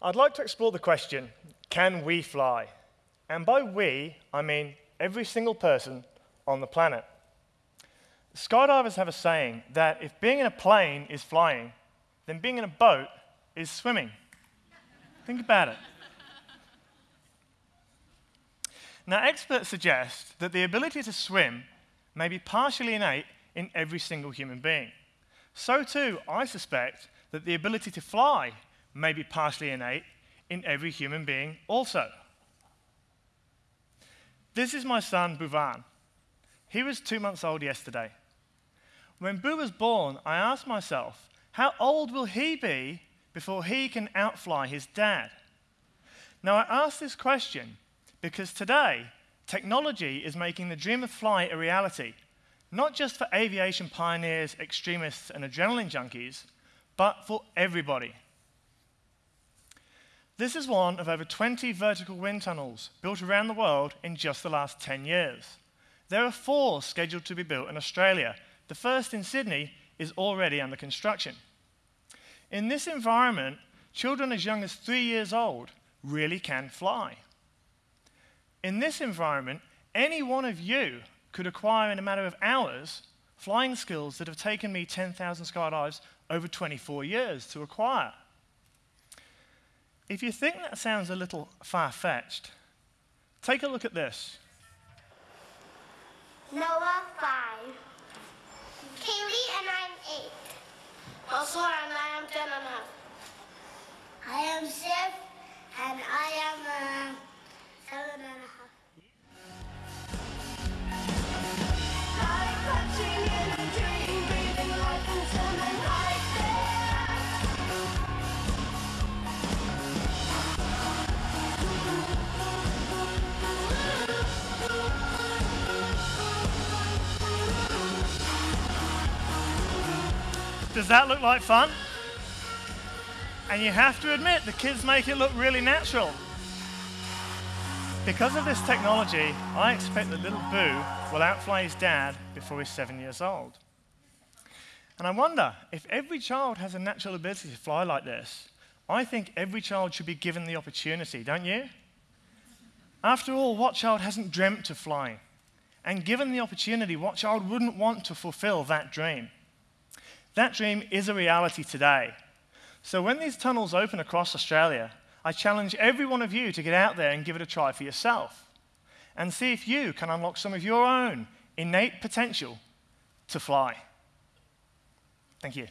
I'd like to explore the question, can we fly? And by we, I mean every single person on the planet. Skydivers have a saying that if being in a plane is flying, then being in a boat is swimming. Think about it. Now, experts suggest that the ability to swim may be partially innate in every single human being. So, too, I suspect that the ability to fly may be partially innate in every human being also. This is my son, Bhuvan. He was two months old yesterday. When Boo was born, I asked myself, how old will he be before he can outfly his dad? Now, I ask this question because today, technology is making the dream of flight a reality, not just for aviation pioneers, extremists, and adrenaline junkies, but for everybody. This is one of over 20 vertical wind tunnels built around the world in just the last 10 years. There are four scheduled to be built in Australia. The first in Sydney is already under construction. In this environment, children as young as three years old really can fly. In this environment, any one of you could acquire in a matter of hours flying skills that have taken me 10,000 skydives over 24 years to acquire. If you think that sounds a little far-fetched, take a look at this. Noah 5. Does that look like fun? And you have to admit, the kids make it look really natural. Because of this technology, I expect that little Boo will outfly his dad before he's seven years old. And I wonder, if every child has a natural ability to fly like this, I think every child should be given the opportunity, don't you? After all, what child hasn't dreamt of flying? And given the opportunity, what child wouldn't want to fulfill that dream? That dream is a reality today. So when these tunnels open across Australia, I challenge every one of you to get out there and give it a try for yourself and see if you can unlock some of your own innate potential to fly. Thank you.